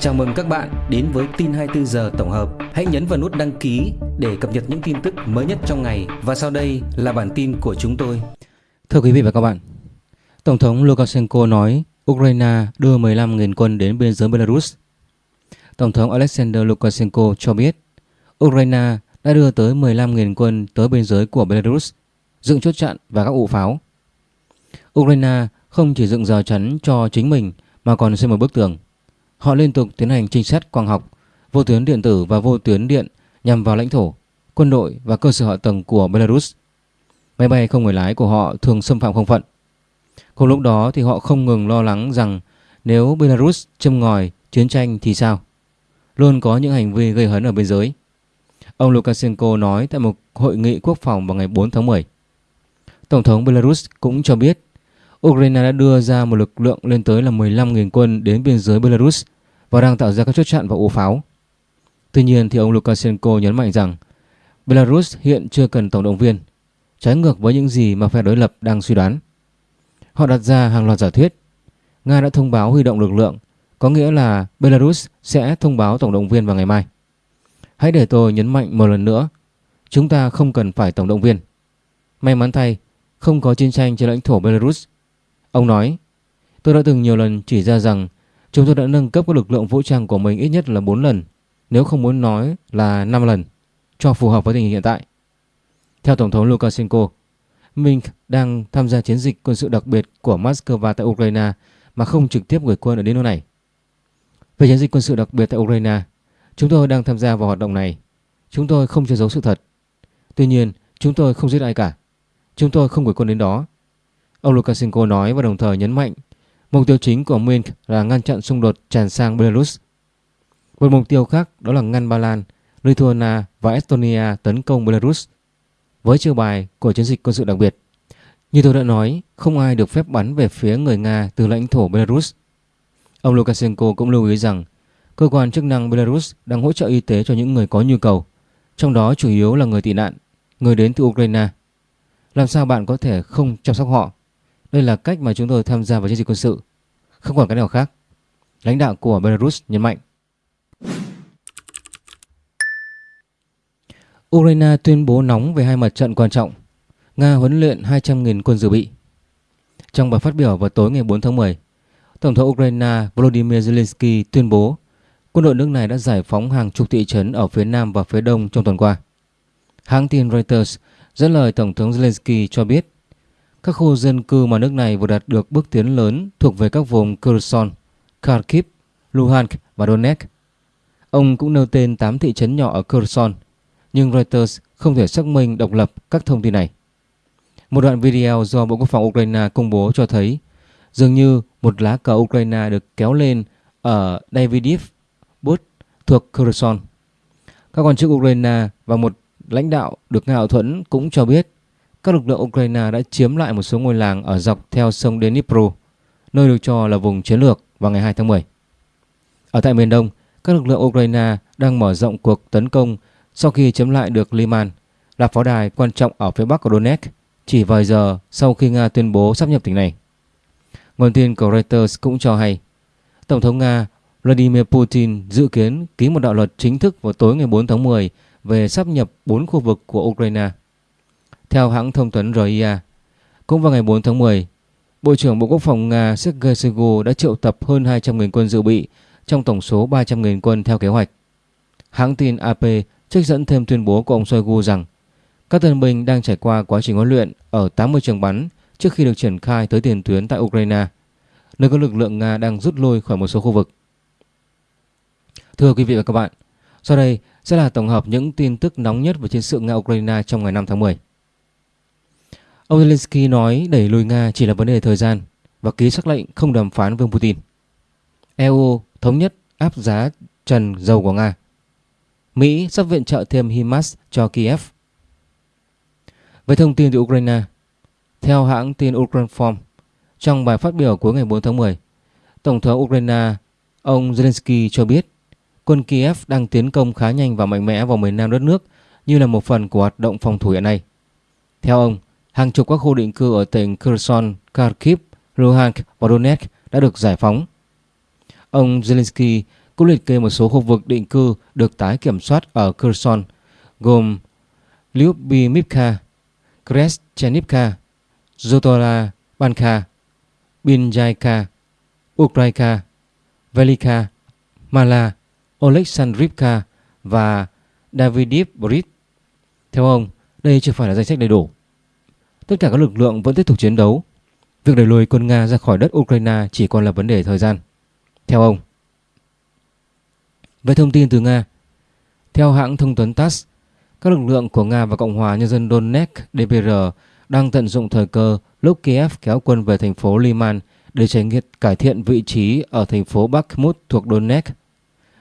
Chào mừng các bạn đến với tin 24 giờ tổng hợp. Hãy nhấn vào nút đăng ký để cập nhật những tin tức mới nhất trong ngày và sau đây là bản tin của chúng tôi. Thưa quý vị và các bạn, Tổng thống Lukashenko nói Ukraine đưa 15.000 quân đến biên giới Belarus. Tổng thống Alexander Lukashenko cho biết Ukraine đã đưa tới 15.000 quân tới biên giới của Belarus, dựng chốt chặn và các ụ pháo. Ukraine không chỉ dựng rào chắn cho chính mình mà còn xây một bức tường. Họ liên tục tiến hành trinh sát quang học, vô tuyến điện tử và vô tuyến điện nhằm vào lãnh thổ, quân đội và cơ sở hạ tầng của Belarus. Máy bay không người lái của họ thường xâm phạm không phận. Cùng lúc đó thì họ không ngừng lo lắng rằng nếu Belarus châm ngòi chiến tranh thì sao? Luôn có những hành vi gây hấn ở biên giới. Ông Lukashenko nói tại một hội nghị quốc phòng vào ngày 4 tháng 10. Tổng thống Belarus cũng cho biết Ukraine đã đưa ra một lực lượng lên tới là 15.000 quân đến biên giới Belarus và đang tạo ra các chốt chặn và ổ pháo. Tuy nhiên thì ông Lukashenko nhấn mạnh rằng Belarus hiện chưa cần tổng động viên, trái ngược với những gì mà phe đối lập đang suy đoán. Họ đặt ra hàng loạt giả thuyết. Nga đã thông báo huy động lực lượng, có nghĩa là Belarus sẽ thông báo tổng động viên vào ngày mai. Hãy để tôi nhấn mạnh một lần nữa, chúng ta không cần phải tổng động viên. May mắn thay, không có chiến tranh trên lãnh thổ Belarus Ông nói, tôi đã từng nhiều lần chỉ ra rằng chúng tôi đã nâng cấp các lực lượng vũ trang của mình ít nhất là 4 lần, nếu không muốn nói là 5 lần, cho phù hợp với tình hình hiện tại. Theo Tổng thống Lukashenko, Minsk đang tham gia chiến dịch quân sự đặc biệt của Moscow tại Ukraine mà không trực tiếp gửi quân ở đến nơi này. Về chiến dịch quân sự đặc biệt tại Ukraine, chúng tôi đang tham gia vào hoạt động này. Chúng tôi không che giấu sự thật. Tuy nhiên, chúng tôi không giết ai cả. Chúng tôi không gửi quân đến đó Ông Lukashenko nói và đồng thời nhấn mạnh mục tiêu chính của Minsk là ngăn chặn xung đột tràn sang Belarus. Một mục tiêu khác đó là ngăn Ba Lan, Lithuania và Estonia tấn công Belarus với chiêu bài của chiến dịch quân sự đặc biệt. Như tôi đã nói, không ai được phép bắn về phía người Nga từ lãnh thổ Belarus. Ông Lukashenko cũng lưu ý rằng cơ quan chức năng Belarus đang hỗ trợ y tế cho những người có nhu cầu, trong đó chủ yếu là người tị nạn, người đến từ Ukraine. Làm sao bạn có thể không chăm sóc họ đây là cách mà chúng tôi tham gia vào chiến dịch quân sự, không còn cái nào khác. Lãnh đạo của Belarus nhấn mạnh. Ukraine tuyên bố nóng về hai mặt trận quan trọng. Nga huấn luyện 200.000 quân dự bị. Trong bài phát biểu vào tối ngày 4 tháng 10, Tổng thống Ukraine Volodymyr Zelensky tuyên bố quân đội nước này đã giải phóng hàng chục thị trấn ở phía nam và phía đông trong tuần qua. Hãng tin Reuters dẫn lời Tổng thống Zelensky cho biết các khu dân cư mà nước này vừa đạt được bước tiến lớn thuộc về các vùng Kherson, Kharkiv, Luhansk và Donetsk. Ông cũng nêu tên 8 thị trấn nhỏ ở Kherson, nhưng Reuters không thể xác minh độc lập các thông tin này. Một đoạn video do Bộ Quốc phòng Ukraine công bố cho thấy dường như một lá cờ Ukraine được kéo lên ở Davidiv Bud thuộc Kherson. Các quan chức Ukraine và một lãnh đạo được Nga hậu thuẫn cũng cho biết các lực lượng Ukraine đã chiếm lại một số ngôi làng ở dọc theo sông Dnipro, nơi được cho là vùng chiến lược vào ngày 2 tháng 10. Ở tại miền Đông, các lực lượng Ukraine đang mở rộng cuộc tấn công sau khi chiếm lại được Liman, là pháo đài quan trọng ở phía bắc của Donetsk, chỉ vài giờ sau khi Nga tuyên bố sắp nhập tỉnh này. Nguồn tin của Reuters cũng cho hay, Tổng thống Nga Vladimir Putin dự kiến ký một đạo luật chính thức vào tối ngày 4 tháng 10 về sắp nhập 4 khu vực của Ukraine. Theo hãng thông tấn RIA, cũng vào ngày 4 tháng 10, Bộ trưởng Bộ Quốc phòng Nga Sergei Shoigu đã triệu tập hơn 200.000 quân dự bị trong tổng số 300.000 quân theo kế hoạch. Hãng tin AP trích dẫn thêm tuyên bố của ông Shoigu rằng các tân binh đang trải qua quá trình huấn luyện ở 80 trường bắn trước khi được triển khai tới tiền tuyến tại Ukraine, nơi có lực lượng Nga đang rút lui khỏi một số khu vực. Thưa quý vị và các bạn, sau đây sẽ là tổng hợp những tin tức nóng nhất về chiến sự Nga-Ukraine trong ngày 5 tháng 10. Ông Zelensky nói đẩy lùi Nga chỉ là vấn đề thời gian và ký sắc lệnh không đàm phán với Putin. EU thống nhất áp giá trần dầu của Nga. Mỹ sắp viện trợ thêm HIMARS cho Kiev. Về thông tin từ Ukraine, theo hãng tin Ukrinform, trong bài phát biểu cuối ngày 4 tháng 10, Tổng thống Ukraine ông Zelensky cho biết quân Kiev đang tiến công khá nhanh và mạnh mẽ vào miền nam đất nước như là một phần của hoạt động phòng thủ hiện nay. Theo ông, hàng chục các khu định cư ở tỉnh Kherson, Kharkiv, Luhansk và Donetsk đã được giải phóng. Ông Zelensky cũng liệt kê một số khu vực định cư được tái kiểm soát ở Kherson gồm Lyubimivka, Kreschenivka, Zotola Banka, Binjaika, Ukraika, Velika, Mala, Oleksandrivka và Davidivbrit. Theo ông, đây chưa phải là danh sách đầy đủ. Tất cả các lực lượng vẫn tiếp tục chiến đấu. Việc đẩy lùi quân Nga ra khỏi đất Ukraine chỉ còn là vấn đề thời gian. Theo ông. Về thông tin từ Nga, theo hãng thông tấn TASS, các lực lượng của Nga và Cộng hòa Nhân dân Donetsk DPR đang tận dụng thời cơ lúc Kiev kéo quân về thành phố Liman để tránh cải thiện vị trí ở thành phố Bakhmut thuộc Donetsk.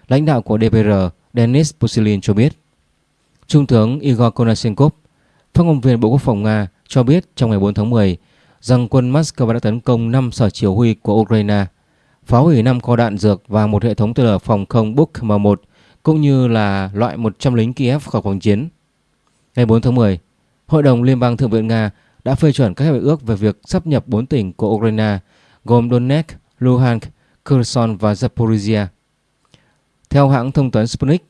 Lãnh đạo của DPR Denis Pusilin cho biết. Trung tướng Igor Konashenkov, phát ngôn viên Bộ Quốc phòng Nga cho biết trong ngày 4 tháng 10 rằng quân Moscow đã tấn công 5 sở chỉ huy của Ukraine, phá hủy 5 kho đạn dược và một hệ thống tên lửa phòng không Buk M1 cũng như là loại 100 lính Kiev khỏi cuộc chiến. Ngày 4 tháng 10, Hội đồng Liên bang Thượng viện Nga đã phê chuẩn các hiệp ước về việc sắp nhập 4 tỉnh của Ukraine gồm Donetsk, Luhansk, Kherson và Zaporizhia. Theo hãng thông tấn Sputnik,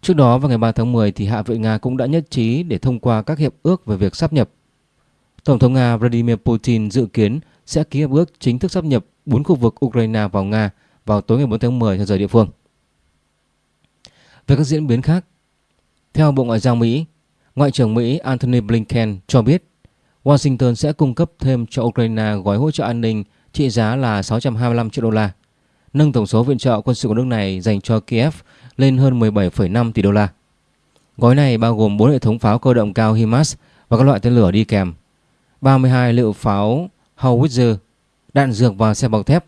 trước đó vào ngày 3 tháng 10 thì Hạ viện Nga cũng đã nhất trí để thông qua các hiệp ước về việc sắp nhập. Tổng thống Nga Vladimir Putin dự kiến sẽ ký hiệp ước chính thức sắp nhập 4 khu vực Ukraine vào Nga vào tối ngày 4 tháng 10 theo giờ địa phương. Về các diễn biến khác, theo Bộ Ngoại giao Mỹ, Ngoại trưởng Mỹ Antony Blinken cho biết Washington sẽ cung cấp thêm cho Ukraine gói hỗ trợ an ninh trị giá là 625 triệu đô la, nâng tổng số viện trợ quân sự của nước này dành cho Kiev lên hơn 17,5 tỷ đô la. Gói này bao gồm 4 hệ thống pháo cơ động cao HIMARS và các loại tên lửa đi kèm, 32 liệu pháo Howitzer, đạn dược và xe bọc thép,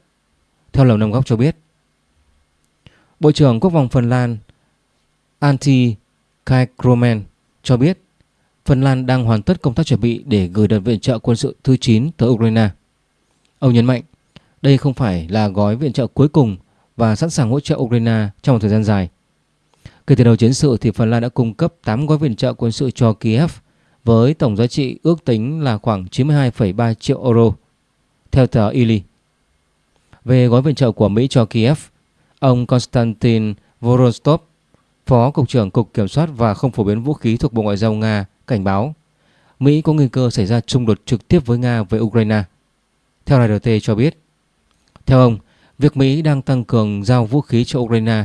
theo Lầu Năm Góc cho biết. Bộ trưởng Quốc phòng Phần Lan Antti Kaikromen cho biết Phần Lan đang hoàn tất công tác chuẩn bị để gửi đợt viện trợ quân sự thứ 9 tới Ukraine. Ông nhấn mạnh, đây không phải là gói viện trợ cuối cùng và sẵn sàng hỗ trợ Ukraine trong một thời gian dài. Kể từ đầu chiến sự thì Phần Lan đã cung cấp 8 gói viện trợ quân sự cho Kiev với tổng giá trị ước tính là khoảng 92,3 triệu euro, theo tờ Ili. Về gói viện trợ của Mỹ cho Kiev, ông Konstantin Vorostov, Phó Cục trưởng Cục Kiểm soát và không phổ biến vũ khí thuộc Bộ Ngoại giao Nga cảnh báo Mỹ có nguy cơ xảy ra xung đột trực tiếp với Nga về Ukraine. Theo RT cho biết, theo ông, việc Mỹ đang tăng cường giao vũ khí cho Ukraine,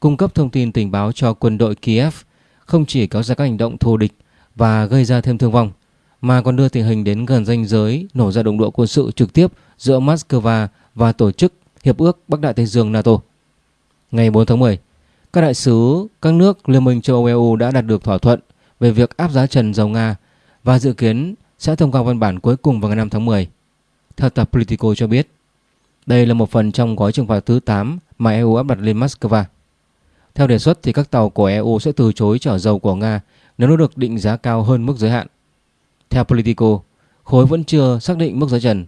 cung cấp thông tin tình báo cho quân đội Kiev không chỉ kéo ra các hành động thù địch và gây ra thêm thương vong, mà còn đưa tình hình đến gần ranh giới nổ ra động độ quân sự trực tiếp giữa Moscow và tổ chức Hiệp ước Bắc Đại Tây Dương NATO. Ngày 4 tháng 10, các đại sứ các nước Liên minh châu Âu EU đã đạt được thỏa thuận về việc áp giá trần dầu Nga và dự kiến sẽ thông qua văn bản cuối cùng vào ngày 5 tháng 10. Theo tập Politico cho biết, đây là một phần trong gói trừng phạt thứ 8 mà EU áp đặt lên Moscow. Theo đề xuất thì các tàu của EU sẽ từ chối chở dầu của Nga nếu nó được định giá cao hơn mức giới hạn. Theo Politico, khối vẫn chưa xác định mức giá trần.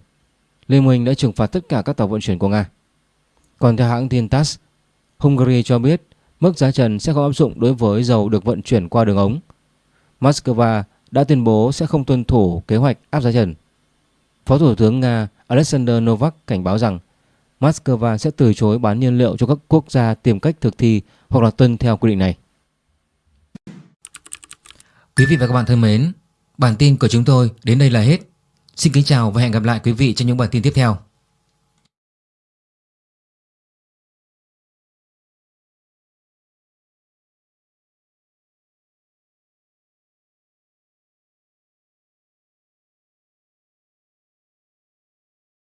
Liên minh đã trừng phạt tất cả các tàu vận chuyển của Nga. Còn theo hãng tin TASS, Hungary cho biết mức giá trần sẽ không áp dụng đối với dầu được vận chuyển qua đường ống Moscow đã tuyên bố sẽ không tuân thủ kế hoạch áp giá trần. Phó Thủ tướng Nga Alexander Novak cảnh báo rằng Moscow sẽ từ chối bán nhiên liệu cho các quốc gia tìm cách thực thi hoặc là tuân theo quy định này. Quý vị và các bạn thân mến, bản tin của chúng tôi đến đây là hết. Xin kính chào và hẹn gặp lại quý vị trong những bản tin tiếp theo.